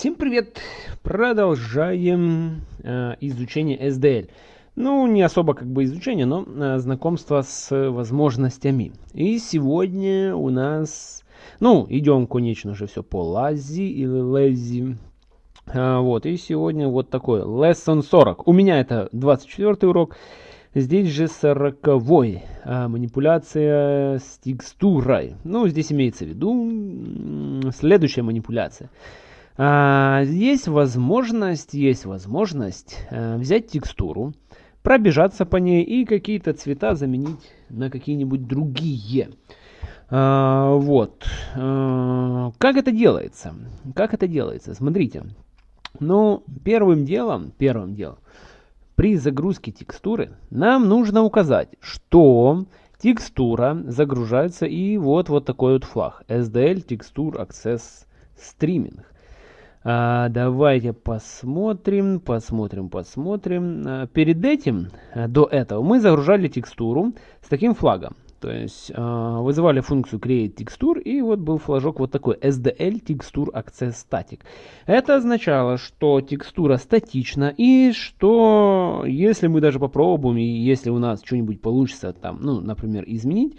Всем привет! Продолжаем э, изучение SDL. Ну, не особо как бы изучение, но э, знакомство с возможностями. И сегодня у нас, ну, идем, конечно же, все по лази или лези. А, вот, и сегодня вот такой lesson 40. У меня это 24 урок. Здесь же 40 а, манипуляция с текстурой. Ну, здесь имеется в виду следующая манипуляция. А, есть возможность, есть возможность а, взять текстуру, пробежаться по ней и какие-то цвета заменить на какие-нибудь другие. А, вот. А, как это делается? Как это делается? Смотрите. Ну, первым делом, первым делом, при загрузке текстуры нам нужно указать, что текстура загружается и вот вот такой вот флаг SDL Texture Access Streaming. А, давайте посмотрим, посмотрим, посмотрим. А, перед этим, а, до этого, мы загружали текстуру с таким флагом. То есть э, вызывали функцию create texture и вот был флажок вот такой SDL texture access static. Это означало, что текстура статична и что если мы даже попробуем и если у нас что-нибудь получится там, ну, например, изменить,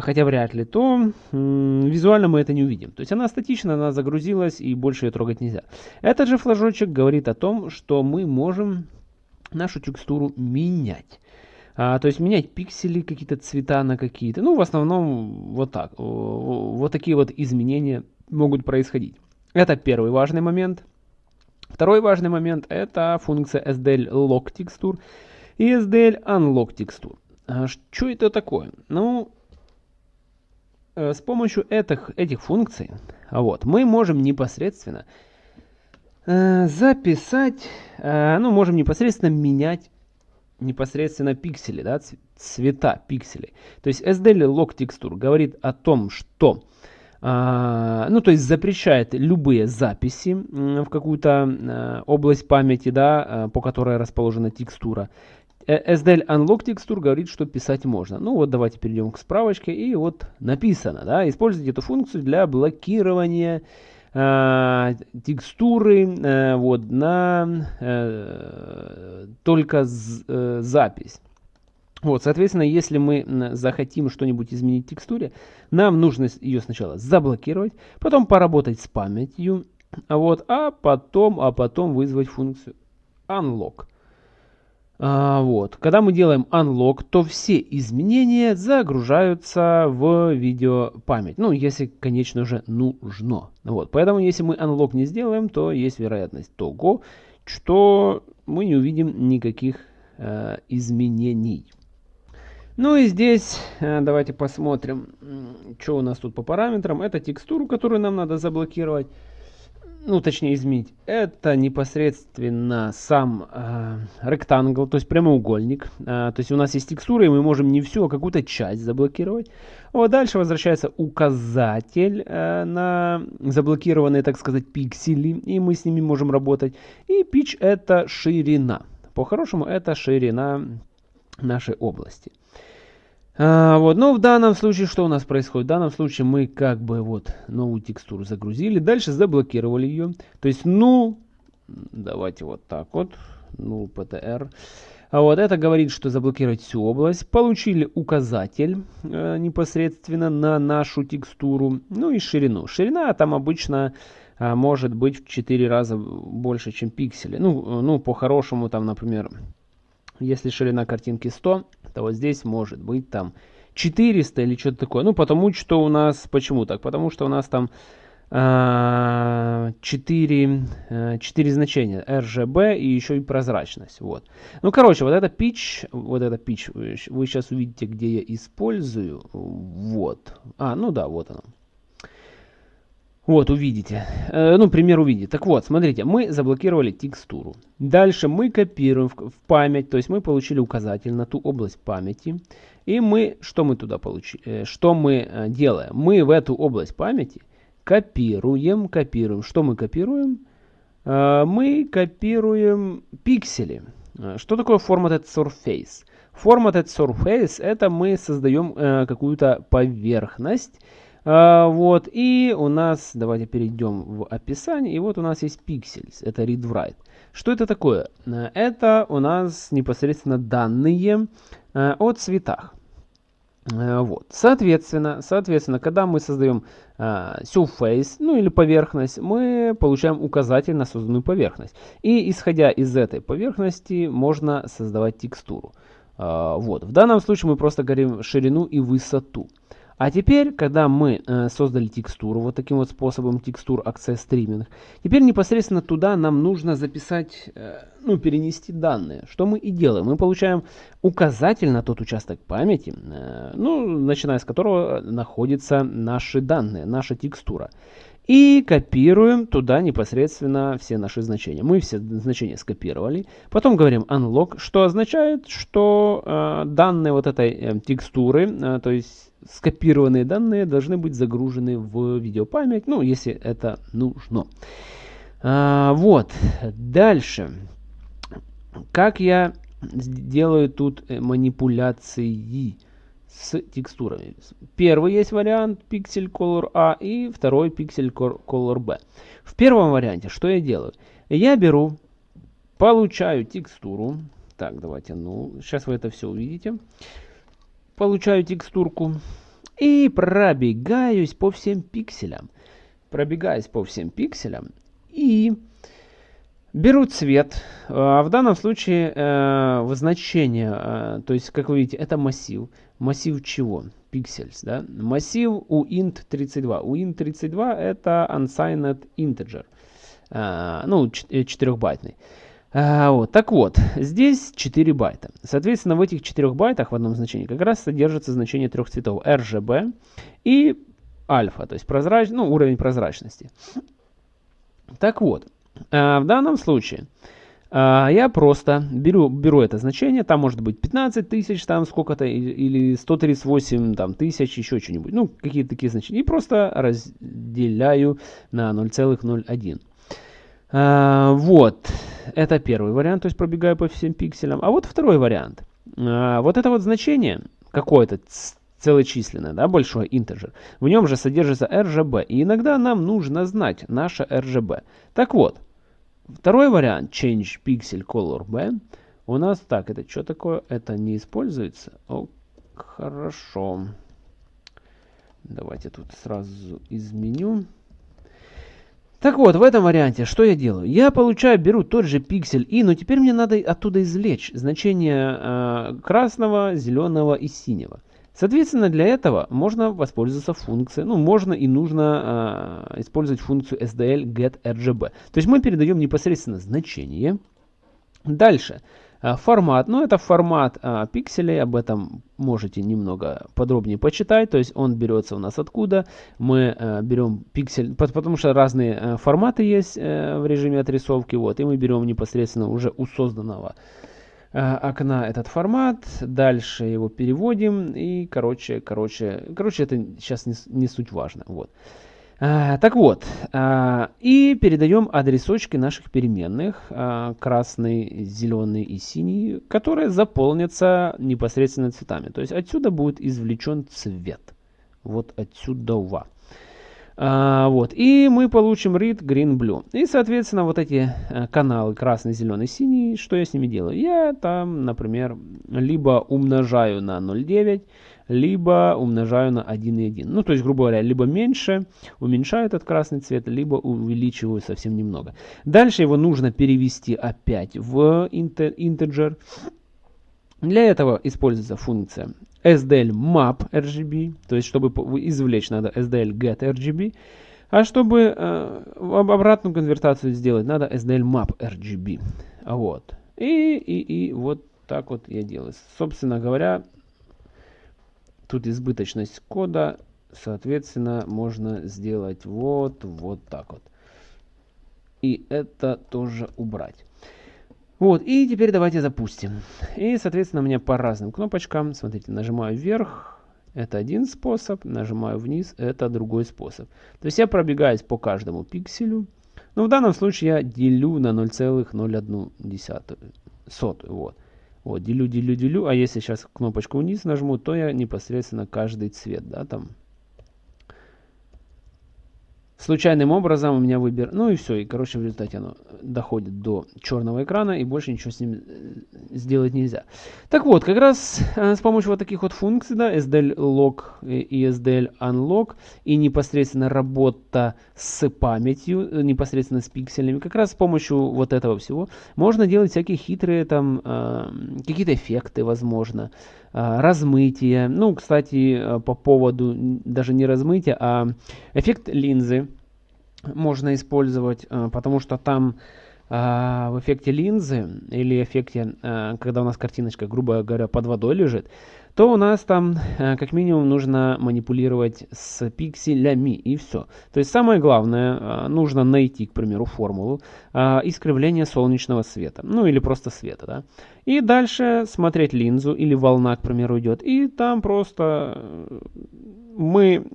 хотя вряд ли, то э, визуально мы это не увидим. То есть она статична, она загрузилась и больше ее трогать нельзя. Этот же флажочек говорит о том, что мы можем нашу текстуру менять. А, то есть менять пиксели, какие-то цвета на какие-то. Ну, в основном вот так. Вот такие вот изменения могут происходить. Это первый важный момент. Второй важный момент это функция SDL Lock текстур и SDL Unlock текстур. А, что это такое? Ну, э, с помощью этих, этих функций вот, мы можем непосредственно э, записать, э, ну, можем непосредственно менять непосредственно пиксели, да, цвета пикселей. То есть SDL Lock Texture говорит о том, что ну, то есть запрещает любые записи в какую-то область памяти, да, по которой расположена текстура. Э, SDL Unlock Texture говорит, что писать можно. Ну вот давайте перейдем к справочке и вот написано, да, используйте эту функцию для блокирования э, текстуры э, вот на э, только з, э, запись. Вот, соответственно, если мы захотим что-нибудь изменить в текстуре, нам нужно ее сначала заблокировать, потом поработать с памятью, вот, а потом, а потом вызвать функцию unlock. А, вот. Когда мы делаем unlock, то все изменения загружаются в видеопамять. Ну, если, конечно же, нужно. Вот. Поэтому, если мы unlock не сделаем, то есть вероятность того, что мы не увидим никаких э, изменений. Ну и здесь э, давайте посмотрим, что у нас тут по параметрам. Это текстуру, которую нам надо заблокировать ну точнее изменить, это непосредственно сам э, ректангл, то есть прямоугольник. Э, то есть у нас есть текстура, и мы можем не всю, а какую-то часть заблокировать. Вот дальше возвращается указатель э, на заблокированные, так сказать, пиксели, и мы с ними можем работать. И pitch это ширина. По-хорошему это ширина нашей области. А, вот, но в данном случае что у нас происходит? В данном случае мы как бы вот новую текстуру загрузили, дальше заблокировали ее. То есть, ну, давайте вот так вот, ну, PTR. А вот это говорит, что заблокировать всю область. Получили указатель э, непосредственно на нашу текстуру. Ну и ширину. Ширина там обычно э, может быть в 4 раза больше, чем пиксели. Ну, ну по-хорошему там, например, если ширина картинки 100, то вот здесь может быть там 400 или что-то такое. Ну, потому что у нас... Почему так? Потому что у нас там э, 4, э, 4 значения. RGB и еще и прозрачность. Вот. Ну, короче, вот это pitch, вот это pitch, вы сейчас увидите, где я использую. Вот. А, ну да, вот оно. Вот, увидите. Э, ну, пример увидите. Так вот, смотрите, мы заблокировали текстуру. Дальше мы копируем в, в память, то есть мы получили указатель на ту область памяти. И мы, что мы туда получили? Э, что мы э, делаем? Мы в эту область памяти копируем, копируем. Что мы копируем? Э, мы копируем пиксели. Э, что такое formatted surface? Formatted surface это мы создаем э, какую-то поверхность, вот, и у нас, давайте перейдем в описание, и вот у нас есть pixels, это read-write. Что это такое? Это у нас непосредственно данные э, о цветах. Э, вот. Соответственно, соответственно, когда мы создаем surface, ну или поверхность, мы получаем указатель на созданную поверхность. И исходя из этой поверхности можно создавать текстуру. Вот. В данном случае мы просто говорим ширину и высоту. А теперь, когда мы э, создали текстуру, вот таким вот способом текстур Access Streaming, теперь непосредственно туда нам нужно записать, э, ну, перенести данные. Что мы и делаем. Мы получаем указатель на тот участок памяти, э, ну, начиная с которого находятся наши данные, наша текстура. И копируем туда непосредственно все наши значения. Мы все значения скопировали. Потом говорим unlock, что означает, что э, данные вот этой э, текстуры, э, то есть скопированные данные, должны быть загружены в видеопамять, ну, если это нужно. А, вот, дальше. Как я делаю тут э, манипуляции? с текстурами. Первый есть вариант Pixel Color A и второй Pixel Color B. В первом варианте что я делаю? Я беру, получаю текстуру. Так, давайте, ну, сейчас вы это все увидите. Получаю текстурку и пробегаюсь по всем пикселям. Пробегаюсь по всем пикселям и беру цвет. А, в данном случае э, значение, э, то есть, как вы видите, это массив. Массив чего? Pixels, да? Массив у int32. У int32 это unsigned integer. А, ну, 4-байтный. А, вот, так вот, здесь 4 байта. Соответственно, в этих 4 байтах в одном значении как раз содержится значение трех цветов RGB и альфа, то есть прозрач... ну, уровень прозрачности. Так вот, э, в данном случае а, я просто беру, беру это значение, там может быть 15 тысяч, там сколько-то, или 138 там, тысяч, еще что-нибудь, ну, какие-то такие значения, и просто разделяю на 0,01. А, вот, это первый вариант, то есть пробегаю по всем пикселям. А вот второй вариант. А, вот это вот значение, какое-то целочисленное, да, большое integer, в нем же содержится RGB, и иногда нам нужно знать наше RGB. Так вот, Второй вариант, change pixel color B, у нас так, это что такое? Это не используется? О, хорошо. Давайте тут сразу изменю. Так вот, в этом варианте что я делаю? Я получаю, беру тот же пиксель и, но теперь мне надо оттуда извлечь значение э, красного, зеленого и синего. Соответственно, для этого можно воспользоваться функцией, ну, можно и нужно э, использовать функцию SDL getRGB. То есть мы передаем непосредственно значение. Дальше. Э, формат, ну это формат э, пикселей, об этом можете немного подробнее почитать. То есть он берется у нас откуда? Мы э, берем пиксель, потому что разные э, форматы есть э, в режиме отрисовки, вот, и мы берем непосредственно уже у созданного Э, окна этот формат, дальше его переводим и, короче, короче, короче, это сейчас не, не суть важно, вот. А, так вот, а, и передаем адресочки наших переменных, а, красный, зеленый и синий, которые заполнятся непосредственно цветами. То есть отсюда будет извлечен цвет. Вот отсюда. А, вот. И мы получим read green blue. И, соответственно, вот эти каналы красный, зеленый, синий, что я с ними делаю? Я там, например, либо умножаю на 0,9, либо умножаю на 1,1. Ну, то есть, грубо говоря, либо меньше уменьшаю этот красный цвет, либо увеличиваю совсем немного. Дальше его нужно перевести опять в integer. Для этого используется функция SDL map RGB, то есть чтобы извлечь надо SDL get RGB, а чтобы э, обратную конвертацию сделать, надо SDL map RGB. Вот. И, и, и вот так вот я делаю. Собственно говоря, тут избыточность кода, соответственно, можно сделать вот, вот так вот. И это тоже убрать. Вот, и теперь давайте запустим. И, соответственно, у меня по разным кнопочкам, смотрите, нажимаю вверх, это один способ, нажимаю вниз, это другой способ. То есть я пробегаюсь по каждому пикселю. Но в данном случае я делю на 0,01. Сотую, вот. Вот, делю, делю, делю. А если сейчас кнопочку вниз нажму, то я непосредственно каждый цвет, да, там случайным образом у меня выбер... Ну и все, и короче в результате оно доходит до черного экрана и больше ничего с ним э, сделать нельзя. Так вот, как раз э, с помощью вот таких вот функций, да, SDL Lock и SDL Unlock и непосредственно работа с памятью, э, непосредственно с пикселями, как раз с помощью вот этого всего можно делать всякие хитрые там какие-то эффекты, возможно, размытие. Ну, кстати, по поводу даже не размытия, а эффект линзы можно использовать, э, потому что там э, в эффекте линзы или эффекте, э, когда у нас картиночка, грубо говоря, под водой лежит, то у нас там как минимум нужно манипулировать с пикселями и все. То есть самое главное, нужно найти, к примеру, формулу искривления солнечного света, ну или просто света, да. И дальше смотреть линзу или волна, к примеру, идет, и там просто мы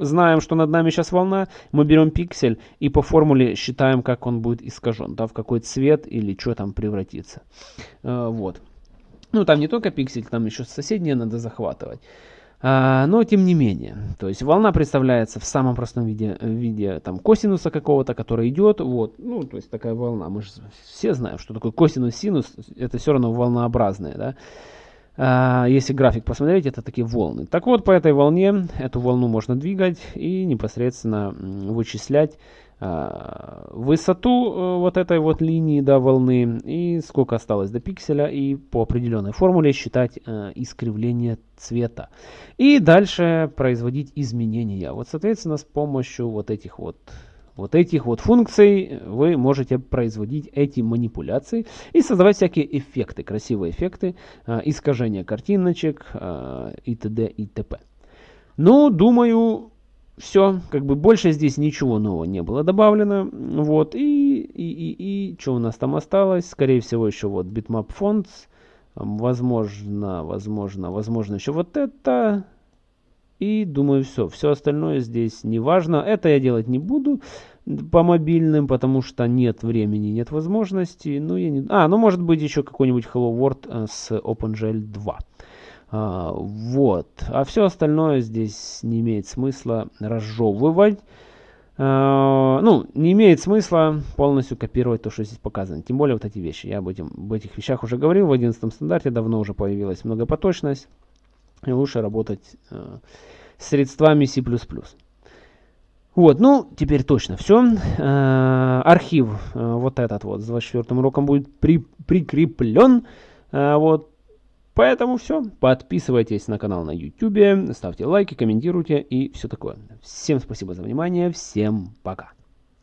знаем, что над нами сейчас волна, мы берем пиксель и по формуле считаем, как он будет искажен, да, в какой цвет или что там превратится. Э, вот. Ну, там не только пиксель, там еще соседние надо захватывать. А, но тем не менее, то есть волна представляется в самом простом виде, виде там косинуса какого-то, который идет, вот, ну, то есть такая волна, мы же все знаем, что такое косинус, синус, это все равно волнообразные, да, если график посмотреть, это такие волны. Так вот, по этой волне, эту волну можно двигать и непосредственно вычислять а, высоту э, вот этой вот линии до волны и сколько осталось до пикселя и по определенной формуле считать э, искривление цвета. И дальше производить изменения. Вот, соответственно, с помощью вот этих вот вот этих вот функций вы можете производить эти манипуляции и создавать всякие эффекты, красивые эффекты, э, искажения картиночек э, и т.д. и т.п. Ну, думаю, все, как бы больше здесь ничего нового не было добавлено. Вот, и, и, и, и что у нас там осталось? Скорее всего, еще вот bitmap fonts. Возможно, возможно, возможно, еще вот это. И думаю, все. Все остальное здесь не важно. Это я делать не буду по мобильным, потому что нет времени, нет возможности. Ну, я не... А, ну может быть еще какой-нибудь Hello World э, с OpenGL 2. А, вот. А все остальное здесь не имеет смысла разжевывать. А, ну, не имеет смысла полностью копировать то, что здесь показано. Тем более вот эти вещи. Я об, этим, об этих вещах уже говорил. В 11 стандарте давно уже появилась многопоточность. И лучше работать э, средствами C++. Вот, ну, теперь точно все. Э, архив э, вот этот вот с 24 уроком будет при, прикреплен. Э, вот, поэтому все. Подписывайтесь на канал на YouTube, ставьте лайки, комментируйте и все такое. Всем спасибо за внимание, всем пока.